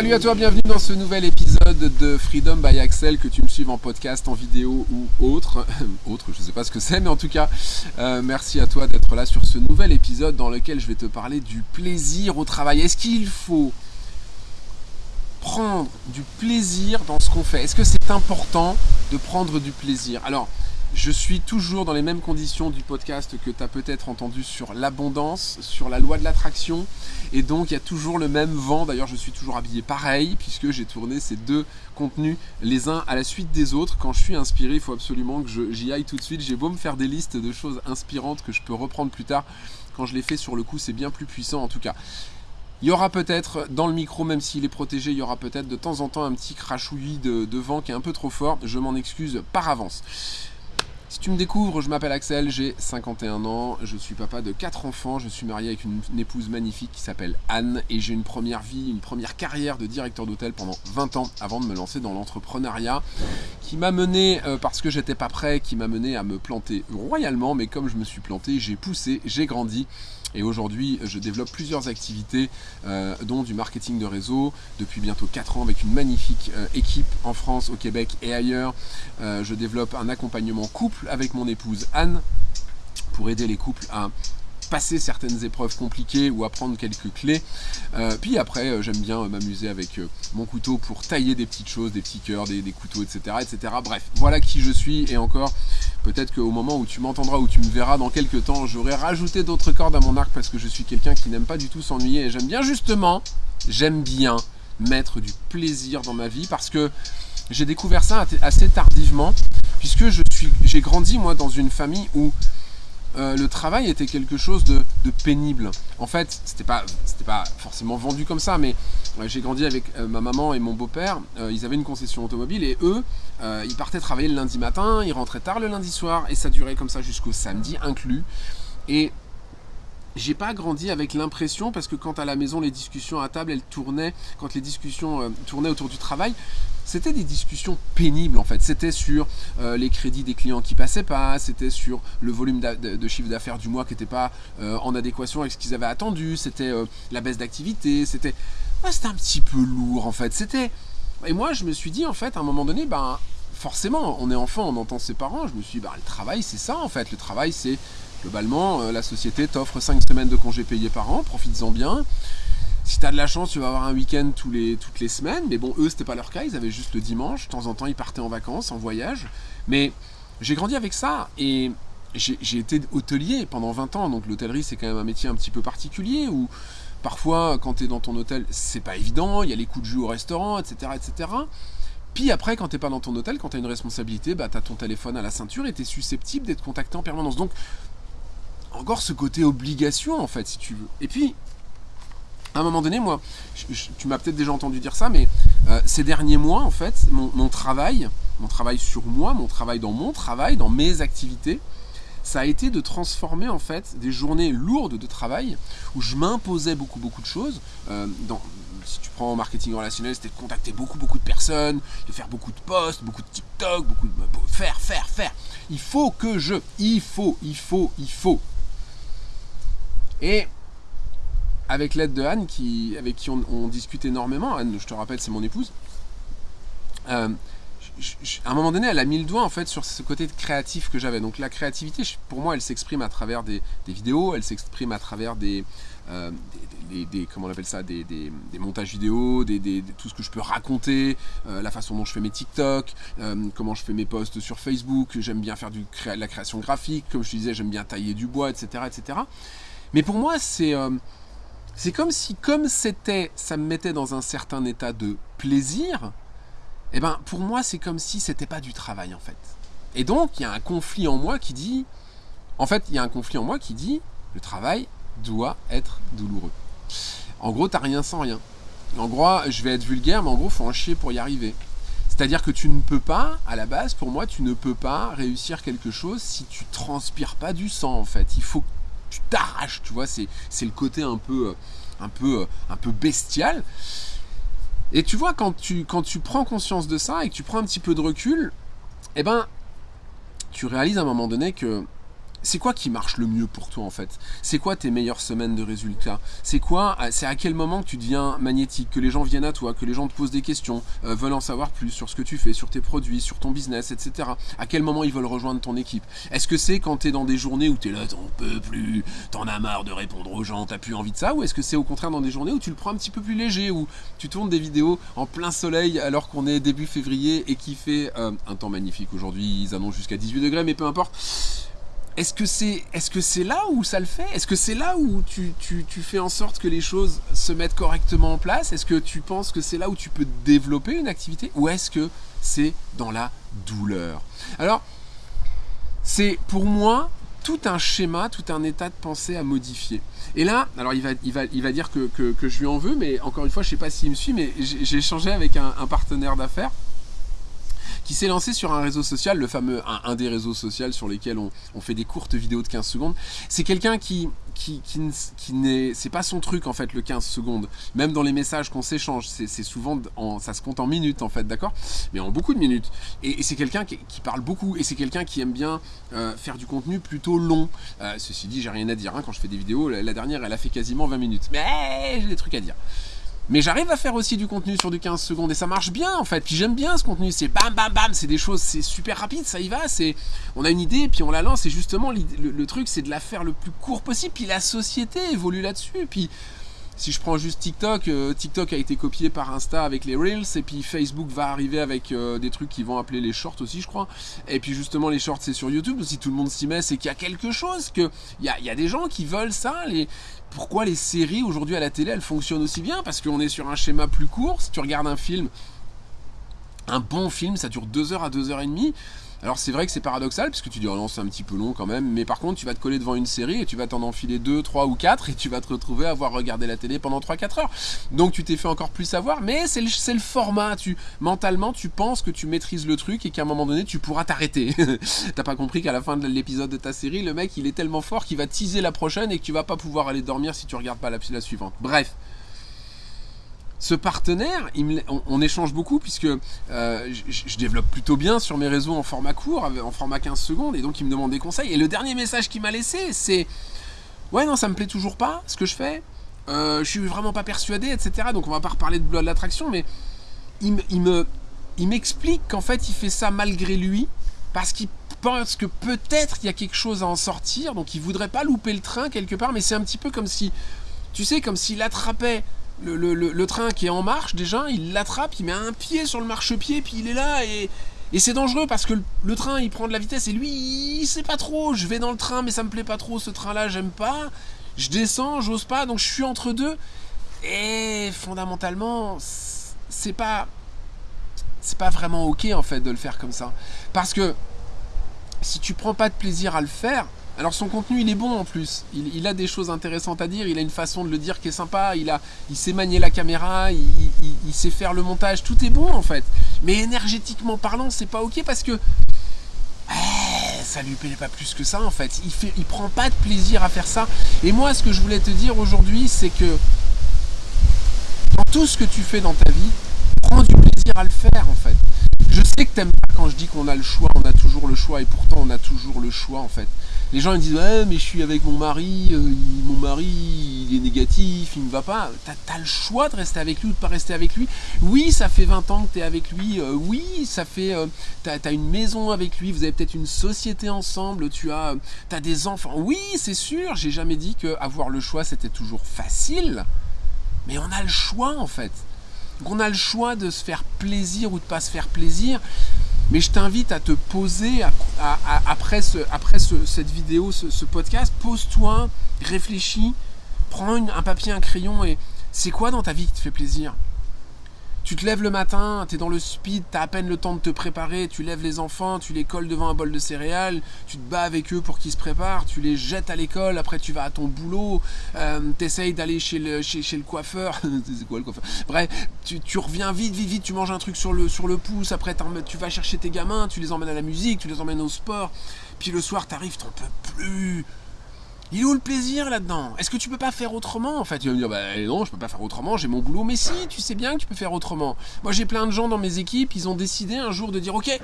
Salut à toi, bienvenue dans ce nouvel épisode de Freedom by Axel, que tu me suives en podcast, en vidéo ou autre. autre, je ne sais pas ce que c'est, mais en tout cas, euh, merci à toi d'être là sur ce nouvel épisode dans lequel je vais te parler du plaisir au travail. Est-ce qu'il faut prendre du plaisir dans ce qu'on fait? Est-ce que c'est important de prendre du plaisir? Alors, je suis toujours dans les mêmes conditions du podcast que tu peut-être entendu sur l'abondance, sur la loi de l'attraction. Et donc il y a toujours le même vent. D'ailleurs je suis toujours habillé pareil puisque j'ai tourné ces deux contenus les uns à la suite des autres. Quand je suis inspiré, il faut absolument que j'y aille tout de suite. J'ai beau me faire des listes de choses inspirantes que je peux reprendre plus tard. Quand je les fais sur le coup, c'est bien plus puissant en tout cas. Il y aura peut-être dans le micro, même s'il est protégé, il y aura peut-être de temps en temps un petit crachouillis de vent qui est un peu trop fort. Je m'en excuse par avance. Si tu me découvres, je m'appelle Axel, j'ai 51 ans, je suis papa de 4 enfants, je suis marié avec une, épouse magnifique qui s'appelle Anne et j'ai une première vie, une première carrière de directeur d'hôtel pendant 20 ans avant de me lancer dans l'entrepreneuriat qui m'a mené, euh, parce que j'étais pas prêt, qui m'a mené à me planter royalement, mais comme je me suis planté, j'ai poussé, j'ai grandi et aujourd'hui, je développe plusieurs activités, euh, dont du marketing de réseau, depuis bientôt 4 ans avec une magnifique euh, équipe en France, au Québec et ailleurs. Euh, je développe un accompagnement couple avec mon épouse Anne pour aider les couples à passer certaines épreuves compliquées ou apprendre quelques clés. Euh, puis après, euh, j'aime bien euh, m'amuser avec mon couteau pour tailler des petites choses, des petits cœurs, des, couteaux, etc., etc. Bref, voilà qui je suis. Et encore, peut-être qu'au moment où tu m'entendras, ou tu me verras dans quelques temps, j'aurai rajouté d'autres cordes à mon arc parce que je suis quelqu'un qui n'aime pas du tout s'ennuyer. Et j'aime bien justement, j'aime bien mettre du plaisir dans ma vie parce que j'ai découvert ça assez tardivement puisque j'ai grandi moi dans une famille où euh, le travail était quelque chose de, pénible. En fait, c'était pas, pas forcément vendu comme ça, mais euh, j'ai grandi avec euh, ma maman et mon beau-père. ils avaient une concession automobile et eux, ils partaient travailler le lundi matin, ils rentraient tard le lundi soir et ça durait comme ça jusqu'au samedi inclus. Et j'ai pas grandi avec l'impression, parce que quand à la maison les discussions à table elles tournaient, quand les discussions tournaient autour du travail, c'était des discussions pénibles en fait. C'était sur euh, les crédits des clients qui passaient pas, c'était sur le volume de, chiffre d'affaires du mois qui n'était pas euh, en adéquation avec ce qu'ils avaient attendu, c'était euh, la baisse d'activité, c'était un petit peu lourd en fait. C'était et moi je me suis dit en fait à un moment donné ben forcément on est enfant, on entend ses parents, je me suis dit ben, le travail c'est ça en fait, le travail c'est globalement la société t'offre 5 semaines de congés payés par an, profites-en bien. Si tu as de la chance, tu vas avoir un week-end toutes les semaines. Mais bon, eux, c'était pas leur cas. Ils avaient juste le dimanche. De temps en temps, ils partaient en vacances, en voyage. Mais j'ai grandi avec ça. Et j'ai été hôtelier pendant 20 ans. Donc l'hôtellerie, c'est quand même un métier un petit peu particulier où parfois, quand tu es dans ton hôtel, c'est pas évident. Il y a les coups de jus au restaurant, etc. etc. Puis après, quand tu n'es pas dans ton hôtel, quand tu as une responsabilité, bah, tu ton téléphone à la ceinture et tu es susceptible d'être contacté en permanence. Donc, encore ce côté obligation, en fait, si tu veux. Et puis, à un moment donné, moi, tu m'as peut-être déjà entendu dire ça, mais euh, ces derniers mois, en fait, mon, travail, mon travail sur moi, mon travail dans mon travail, dans mes activités, ça a été de transformer en fait des journées lourdes de travail où je m'imposais beaucoup beaucoup de choses. Euh, si tu prends marketing relationnel, c'était de contacter beaucoup beaucoup de personnes, de faire beaucoup de posts, beaucoup de TikTok, beaucoup de faire, faire, faire. Il faut que je, il faut, il faut, il faut. Et avec l'aide de Anne, qui, avec qui on, discute énormément, Anne, je te rappelle, c'est mon épouse, euh, à un moment donné, elle a mis le doigt en fait sur ce côté créatif que j'avais. Donc la créativité, pour moi, elle s'exprime à travers des, vidéos, elle s'exprime à travers des, euh, comment on appelle ça, des, montages vidéo, tout ce que je peux raconter, euh, la façon dont je fais mes TikTok, comment je fais mes posts sur Facebook. J'aime bien faire du la création graphique, comme je te disais, j'aime bien tailler du bois, etc., etc. Mais pour moi, c'est c'est comme si, comme c'était, ça me mettait dans un certain état de plaisir, et eh ben pour moi c'est comme si c'était pas du travail en fait. Et donc il y a un conflit en moi qui dit, en fait il y a un conflit en moi qui dit, le travail doit être douloureux. En gros t'as rien sans rien. En gros, je vais être vulgaire, mais en gros faut en chier pour y arriver. C'est-à-dire que tu ne peux pas, à la base, pour moi, tu ne peux pas réussir quelque chose si tu transpires pas du sang en fait. Il faut tu t'arraches, tu vois, c'est, le côté un peu, euh, un, peu, euh, un peu bestial. Et tu vois, quand tu, quand tu prends conscience de ça et que tu prends un petit peu de recul, eh ben, tu réalises à un moment donné que c'est quoi qui marche le mieux pour toi en fait? C'est quoi tes meilleures semaines de résultats? C'est quoi C'est à quel moment que tu deviens magnétique, que les gens viennent à toi, que les gens te posent des questions, euh, veulent en savoir plus sur ce que tu fais, sur tes produits, sur ton business, etc. À quel moment ils veulent rejoindre ton équipe? Est-ce que c'est quand tu es dans des journées où tu es là, t'en peux plus, t'en as marre de répondre aux gens, t'as plus envie de ça? Ou est-ce que c'est au contraire dans des journées où tu le prends un petit peu plus léger, où tu tournes des vidéos en plein soleil alors qu'on est début février et qui fait euh, un temps magnifique aujourd'hui, ils annoncent jusqu'à 18 degrés, mais peu importe est-ce que c'est est -ce là où ça le fait? Est-ce que c'est là où tu, fais en sorte que les choses se mettent correctement en place? Est-ce que tu penses que c'est là où tu peux développer une activité? Ou est-ce que c'est dans la douleur? Alors, c'est pour moi tout un schéma, tout un état de pensée à modifier. Et là, alors il va, il va, il va dire que, je lui en veux, mais encore une fois, je ne sais pas s'il me suit, mais j'ai échangé avec un partenaire d'affaires qui s'est lancé sur un réseau social, le fameux un, des réseaux sociaux sur lesquels on, fait des courtes vidéos de 15 secondes. C'est quelqu'un qui, qui, n'est, c'est pas son truc en fait le 15 secondes. Même dans les messages qu'on s'échange, c'est, souvent, en, ça se compte en minutes en fait, d'accord? Mais en beaucoup de minutes. Et, c'est quelqu'un qui, parle beaucoup et c'est quelqu'un qui aime bien euh, faire du contenu plutôt long. Euh, ceci dit, j'ai rien à dire hein, quand je fais des vidéos. La, la, dernière, elle a fait quasiment 20 minutes. Mais j'ai des trucs à dire. Mais j'arrive à faire aussi du contenu sur du 15 secondes et ça marche bien en fait. Puis j'aime bien ce contenu, c'est bam bam bam, c'est des choses, c'est super rapide, ça y va. C'est, on a une idée puis on la lance. Et justement, le, truc c'est de la faire le plus court possible. Puis la société évolue là-dessus. Puis si je prends juste TikTok, euh, TikTok a été copié par Insta avec les Reels, et puis Facebook va arriver avec euh, des trucs qui vont appeler les shorts aussi, je crois. Et puis justement, les shorts, c'est sur YouTube. Si tout le monde s'y met, c'est qu'il y a quelque chose, qu'il y a, y a des gens qui veulent ça. Pourquoi les séries aujourd'hui à la télé elles fonctionnent aussi bien? Parce qu'on est sur un schéma plus court. Si tu regardes un film, un bon film, ça dure 2 heures à 2 heures et demie. Alors c'est vrai que c'est paradoxal, parce que tu dis, oh non, c'est un petit peu long quand même, mais par contre, tu vas te coller devant une série et tu vas t'en enfiler 2, 3 ou 4 et tu vas te retrouver à avoir regardé la télé pendant 3-4 heures. Donc tu t'es fait encore plus savoir, mais c'est le, le, format. Tu, mentalement, tu penses que tu maîtrises le truc et qu'à un moment donné, tu pourras t'arrêter. T'as pas compris qu'à la fin de l'épisode de ta série, le mec, il est tellement fort qu'il va teaser la prochaine et que tu vas pas pouvoir aller dormir si tu regardes pas la, la suivante. Bref ce partenaire, on, échange beaucoup puisque euh, je, développe plutôt bien sur mes réseaux en format court, en format 15 secondes, et donc il me demande des conseils. Et le dernier message qu'il m'a laissé, c'est Ouais, non, ça me plaît toujours pas ce que je fais, euh, je suis vraiment pas persuadé, etc. Donc on va pas reparler de de l'attraction, mais il, me, il m'explique qu'en fait il fait ça malgré lui parce qu'il pense que peut-être il y a quelque chose à en sortir, donc il voudrait pas louper le train quelque part, mais c'est un petit peu comme si, tu sais, comme s'il attrapait le, train qui est en marche, déjà, il l'attrape, il met un pied sur le marchepied, puis il est là, et, c'est dangereux parce que le, train, il prend de la vitesse, et lui, il sait pas trop, je vais dans le train, mais ça me plaît pas trop, ce train-là, j'aime pas, je descends, j'ose pas, donc je suis entre deux, et fondamentalement, c'est pas... C'est pas vraiment ok en fait de le faire comme ça. Parce que si tu prends pas de plaisir à le faire, alors son contenu, il est bon en plus. Il, a des choses intéressantes à dire, il a une façon de le dire qui est sympa, il, il sait manier la caméra, il, sait faire le montage, tout est bon en fait. Mais énergétiquement parlant, c'est pas ok parce que eh, ça lui plaît pas plus que ça en fait. Il, fait, il prend pas de plaisir à faire ça. Et moi, ce que je voulais te dire aujourd'hui, c'est que dans tout ce que tu fais dans ta vie, prends du plaisir à le faire en fait. Je sais que t'aimes pas quand je dis qu'on a le choix, on a toujours le choix, et pourtant on a toujours le choix en fait. Les gens ils disent ouais mais je suis avec mon mari, euh, mon mari il est négatif, il ne va pas. T'as as le choix de rester avec lui ou de pas rester avec lui. Oui ça fait 20 ans que tu es avec lui, euh, oui ça fait... Euh, t'as as une maison avec lui, vous avez peut-être une société ensemble, tu as, as des enfants. Oui c'est sûr, j'ai jamais dit que avoir le choix c'était toujours facile, mais on a le choix en fait. Donc on a le choix de se faire plaisir ou de pas se faire plaisir. Mais je t'invite à te poser après, cette vidéo, ce, podcast, pose-toi, réfléchis, prends un papier, un crayon et c'est quoi dans ta vie qui te fait plaisir? Tu te lèves le matin, tu es dans le speed, tu as à peine le temps de te préparer, tu lèves les enfants, tu les colles devant un bol de céréales, tu te bats avec eux pour qu'ils se préparent, tu les jettes à l'école, après tu vas à ton boulot, euh, tu essayes d'aller chez le, chez, le coiffeur, c'est quoi le coiffeur? Bref, tu, reviens vite, vite, vite, tu manges un truc sur le, sur le pouce, après tu vas chercher tes gamins, tu les emmènes à la musique, tu les emmènes au sport, puis le soir t'arrives, t'en peux plus, il est où le plaisir là-dedans? Est-ce que tu peux pas faire autrement En fait, tu vas me dire, bah non, je peux pas faire autrement, j'ai mon boulot. Mais si, tu sais bien que tu peux faire autrement. Moi, j'ai plein de gens dans mes équipes, ils ont décidé un jour de dire, ok,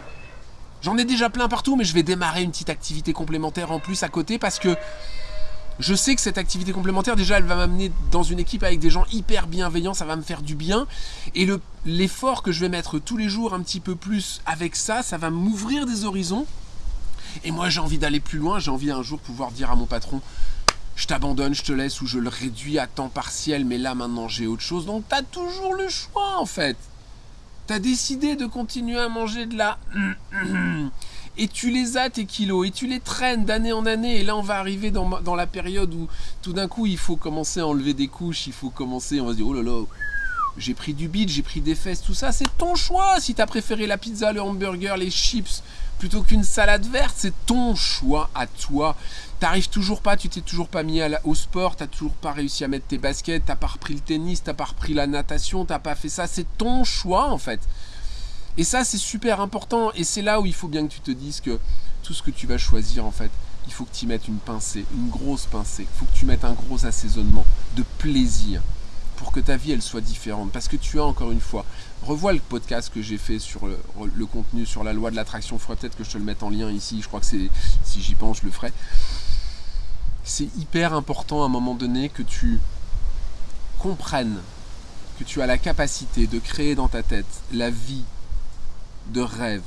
J'en ai déjà plein partout, mais je vais démarrer une petite activité complémentaire en plus à côté parce que je sais que cette activité complémentaire, déjà, elle va m'amener dans une équipe avec des gens hyper bienveillants, ça va me faire du bien. Et l'effort que je vais mettre tous les jours un petit peu plus avec ça, ça va m'ouvrir des horizons. Et moi, j'ai envie d'aller plus loin, j'ai envie un jour pouvoir dire à mon patron, je t'abandonne, je te laisse ou je le réduis à temps partiel, mais là maintenant j'ai autre chose. Donc tu as toujours le choix en fait. Tu as décidé de continuer à manger de la et tu les as tes kilos et tu les traînes d'année en année et là on va arriver dans, dans la période où tout d'un coup il faut commencer à enlever des couches, il faut commencer, on va se dire oh là là, j'ai pris du bide, j'ai pris des fesses, tout ça, c'est ton choix. Si tu as préféré la pizza, le hamburger, les chips, plutôt qu'une salade verte, c'est ton choix à toi. T'arrives toujours pas, tu t'es toujours pas mis au sport, t'as toujours pas réussi à mettre tes baskets, t'as pas repris le tennis, t'as pas repris la natation, t'as pas fait ça, c'est ton choix en fait. Et ça, c'est super important. Et c'est là où il faut bien que tu te dises que tout ce que tu vas choisir, en fait, il faut que tu mettes une pincée, une grosse pincée. Il faut que tu mettes un gros assaisonnement de plaisir pour que ta vie, elle soit différente. Parce que tu as, encore une fois, revois le podcast que j'ai fait sur le, contenu, sur la loi de l'attraction. Faudrait peut-être que je te le mette en lien ici. Je crois que c'est, si j'y pense, je le ferai. C'est hyper important à un moment donné que tu comprennes que tu as la capacité de créer dans ta tête la vie de rêve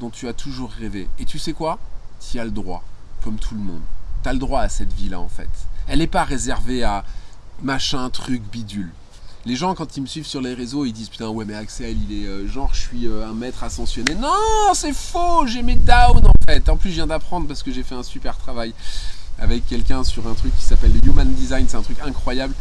dont tu as toujours rêvé. Et tu sais quoi? Tu as le droit, comme tout le monde. Tu as le droit à cette vie-là en fait. Elle n'est pas réservée à machin, truc, bidule. Les gens, quand ils me suivent sur les réseaux, ils disent Putain, ouais, mais Axel, il est euh, genre, je suis euh, un maître ascensionné. Non, c'est faux, j'ai mes downs en fait. En plus, je viens d'apprendre parce que j'ai fait un super travail avec quelqu'un sur un truc qui s'appelle le Human Design. C'est un truc incroyable.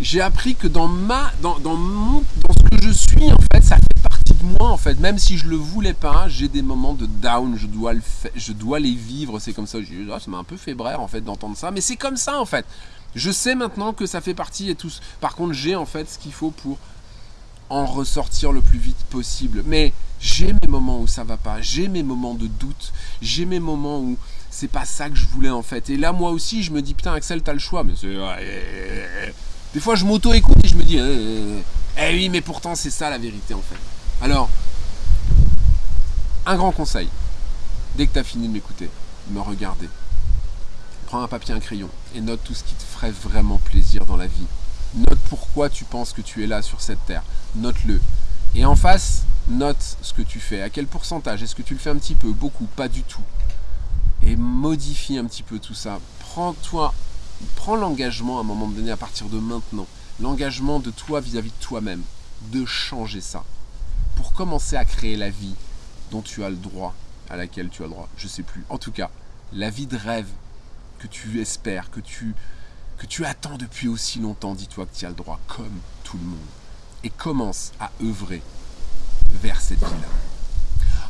J'ai appris que dans ma, dans, dans, mon, dans ce que je suis, en fait, ça fait partie de moi, en fait. Même si je le voulais pas, j'ai des moments de down, je dois, le je dois les vivre. C'est comme ça. Ah, ça m'a un peu fait en fait, d'entendre ça. Mais c'est comme ça, en fait. Je sais maintenant que ça fait partie et tout. Par contre, j'ai en fait ce qu'il faut pour en ressortir le plus vite possible. Mais j'ai mes moments où ça va pas, j'ai mes moments de doute, j'ai mes moments où c'est pas ça que je voulais en fait. Et là, moi aussi, je me dis putain, Axel, t'as le choix. Mais c'est. Des fois, je m'auto-écoute et je me dis, eh, eh, eh oui, mais pourtant, c'est ça la vérité en fait. Alors, un grand conseil. Dès que tu as fini de m'écouter, me regarder, prends un papier, un crayon et note tout ce qui te ferait vraiment plaisir dans la vie. Note pourquoi tu penses que tu es là sur cette terre. Note-le. Et en face, note ce que tu fais. À quel pourcentage? Est-ce que tu le fais un petit peu Beaucoup Pas du tout? Et modifie un petit peu tout ça. Prends-toi, prends l'engagement à un moment donné, à partir de maintenant, l'engagement de toi vis-à-vis de toi-même, de changer ça. Pour commencer à créer la vie dont tu as le droit, à laquelle tu as le droit. Je sais plus. En tout cas, la vie de rêve que tu espères, que tu, attends depuis aussi longtemps, dis-toi que tu as le droit, comme tout le monde. Et commence à œuvrer vers cette vie-là.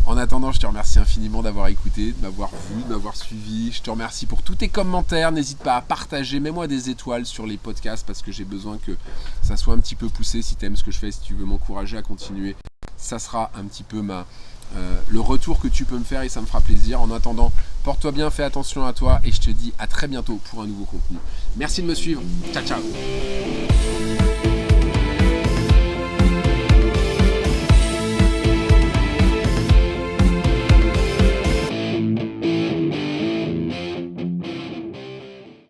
En attendant, je te remercie infiniment d'avoir écouté, de m'avoir vu, de m'avoir suivi. Je te remercie pour tous tes commentaires. N'hésite pas à partager. Mets-moi des étoiles sur les podcasts parce que j'ai besoin que ça soit un petit peu poussé. Si tu aimes ce que je fais, si tu veux m'encourager à continuer, ça sera un petit peu ma, euh, le retour que tu peux me faire et ça me fera plaisir. En attendant, Porte-toi bien, fais attention à toi et je te dis à très bientôt pour un nouveau contenu. Merci de me suivre. Ciao, ciao.